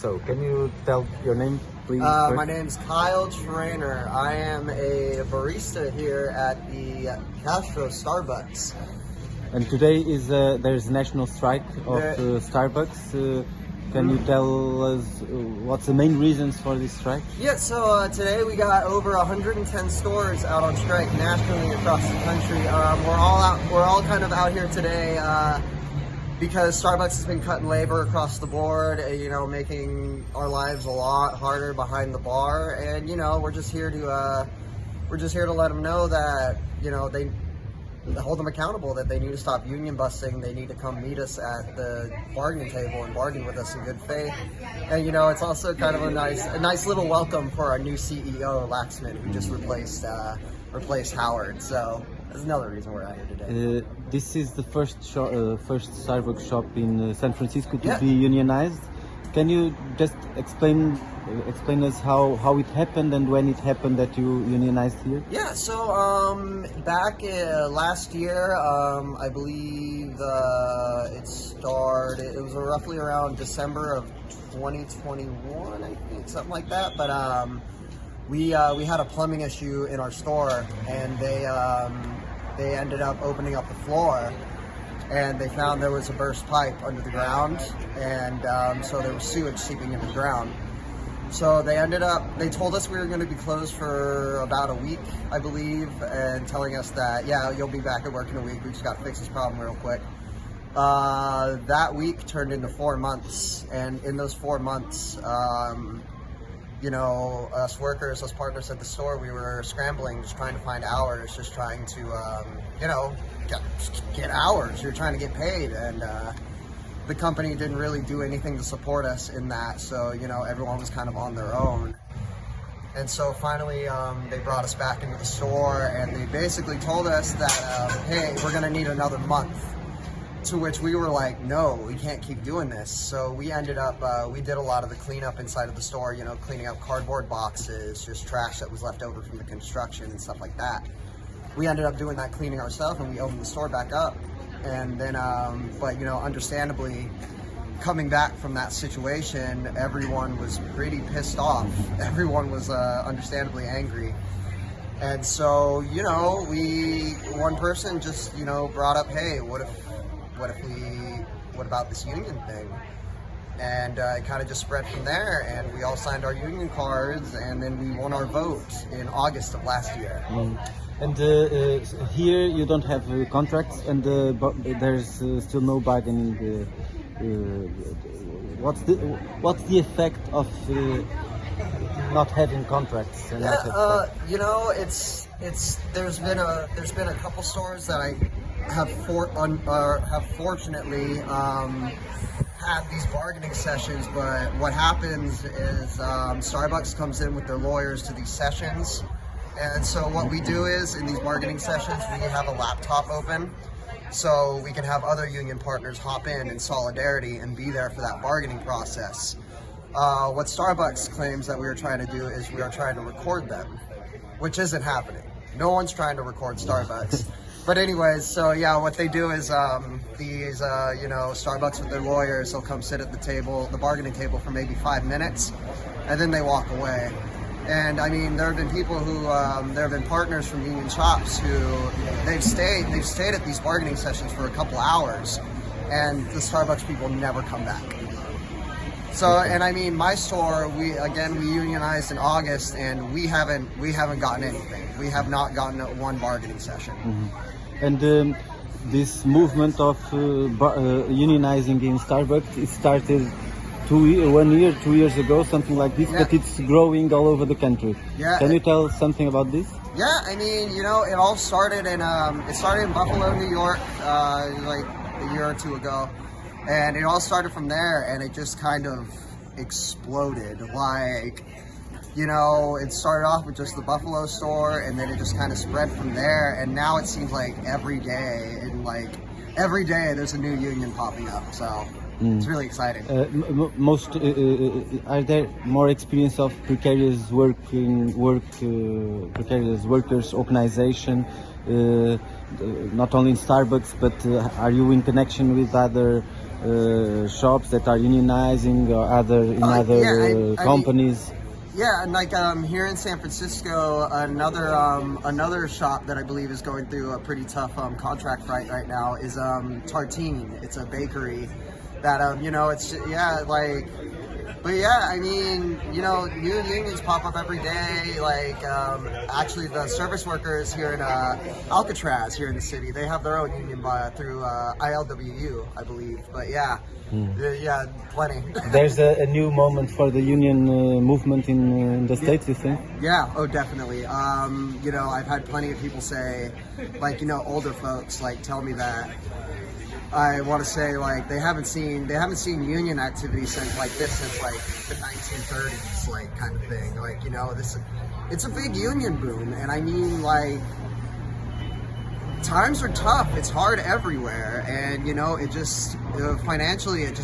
So, can you tell your name, please? Uh, my name's Kyle Trainer. I am a barista here at the Castro Starbucks. And today is uh, there's a national strike of There- uh, Starbucks. Uh, can you tell us uh, what's the main reasons for this strike? Yeah, so uh, today we got over 110 stores out on strike nationally across the country. Um, we're all out. We're all kind of out here today uh, because Starbucks has been cutting labor across the board. uh, You know, making our lives a lot harder behind the bar, and you know, we're just here to uh, we're just here to let them know that you know they hold them accountable that they need to stop union busting. They need to come meet us at the bargaining table and bargain with us in good faith. And you know, it's also kind of a nice, a nice little welcome for our new CEO, Laxman, who just replaced uh, replaced Howard. So that's another reason we're out here today. Uh, this is the first shop, uh, first Starbucks shop in uh, San Francisco to Yeah. be unionized. Can you just explain uh, explain us how, how it happened and when it happened that you unionized here? Yeah, so um, back uh, last year, um, I believe uh, it started. It was roughly around December of 2021, I think, something like that. But um, we uh, we had a plumbing issue in our store, and they um, they ended up opening up the floor, and they found there was a burst pipe under the ground, and um, so there was sewage seeping into the ground. So they ended up, they told us we were going to be closed for about a week, I believe, and telling us that, yeah, you'll be back at work in a week. We just got to fix this problem real quick. Uh, that week turned into four months, and in those four months, um, you know, us workers, us partners at the store, we were scrambling, just trying to find hours, just trying to, um, you know, get, get hours. You're trying to get paid, and uh, the company didn't really do anything to support us in that. So, you know, everyone was kind of on their own. And so finally, um, they brought us back into the store, and they basically told us that, um, hey, we're going to need another month. To which we were like, no, we can't keep doing this. So we ended up, uh, we did a lot of the cleanup inside of the store, you know, cleaning up cardboard boxes, just trash that was left over from the construction and stuff like that. We ended up doing that cleaning ourselves and we opened the store back up. And then, um, but you know, understandably, coming back from that situation, everyone was pretty pissed off. Everyone was uh, understandably angry. And so, you know, we one person just, you know, brought up, hey, what if what if we what about this union thing? And uh, it kind of just spread from there, and we all signed our union cards, and then we won our vote in August of last year. Mm. And uh, uh, here you don't have uh, contracts, and uh, there's uh, still no bargaining. Uh, uh, what's the what's the effect of uh, not having contracts? And Yeah, uh, you know, it's it's there's been a there's been a couple stores that I have for un, uh, have fortunately um, had these bargaining sessions, but what happens is um, Starbucks comes in with their lawyers to these sessions, and so what we do is in these bargaining sessions we have a laptop open. So we can have other union partners hop in in solidarity and be there for that bargaining process. Uh, what Starbucks claims that we are trying to do is we are trying to record them, which isn't happening. No one's trying to record Starbucks. But anyways, so yeah, what they do is um, these, uh, you know, Starbucks with their lawyers, they'll come sit at the table, the bargaining table for maybe five minutes, and then they walk away. And I mean, there have been people who, um, there have been partners from union shops who they've stayed, they've stayed at these bargaining sessions for a couple hours, and the Starbucks people never come back. So, and I mean, my store, we again we unionized in August, and we haven't we haven't gotten anything. We have not gotten one bargaining session. And um, this movement of uh, uh, unionizing in Starbucks, it started two, ye- one year, two years ago, something like this, Yeah. but it's growing all over the country. Yeah. Can you tell something about this? Yeah, I mean, you know, it all started in um, it started in Buffalo, New York, uh, like a year or two ago, and it all started from there, and it just kind of exploded. Like, you know, it started off with just the Buffalo store, and then it just kind of spread from there, and now it seems like every day, and like every day, there's a new union popping up. So it's really exciting. Uh, most uh, uh, are there more experience of precarious working work uh, precarious workers organization uh, not only in Starbucks, but uh, are you in connection with other uh, shops that are unionizing or other in Uh, other yeah, I- I uh, mean- companies? Yeah, and like um, here in San Francisco, another um, another shop that I believe is going through a pretty tough um, contract fight right now is um, Tartine. It's a bakery that um, you know it's yeah like, but yeah, I mean you know new unions pop up every day. Like um, actually, the service workers here in uh, Alcatraz here in the city, they have their own union by, through uh, ILWU, I believe. But yeah, yeah, yeah, plenty. There's a, a new moment for the union uh, movement in, uh, in the states. You think? Yeah, oh, definitely. Um, you know, I've had plenty of people say, like, you know, older folks, like, tell me that. I want to say, like, they haven't seen they haven't seen union activity since like this since like the 1930s, like kind of thing. Like, you know, this it's a big union boom, and I mean, like, times are tough. It's hard everywhere, and you know, it just uh, financially, it just